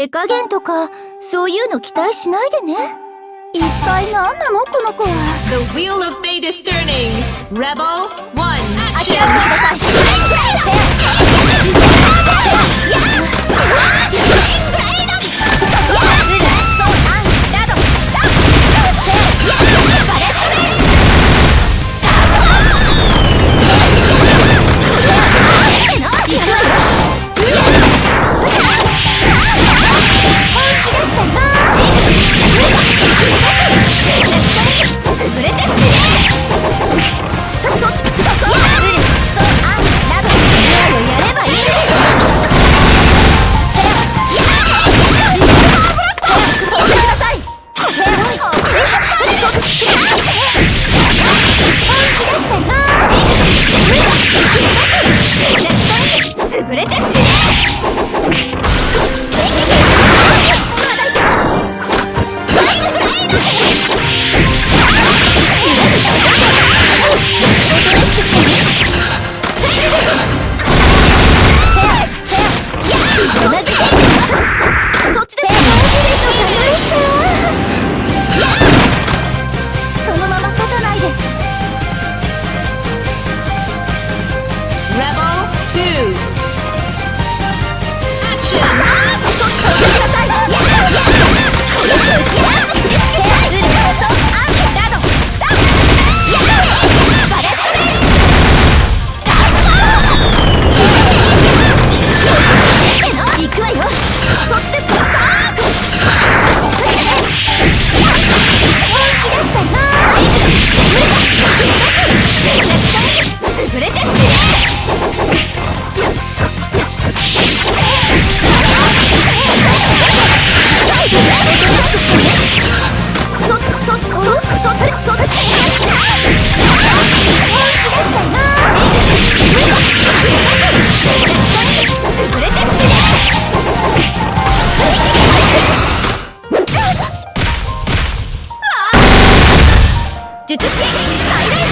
手加減とか、そういうの期待しないでね。一体何なのこの子は The wheel of fate is turning. Rebel one. 諦 let's go! 術最大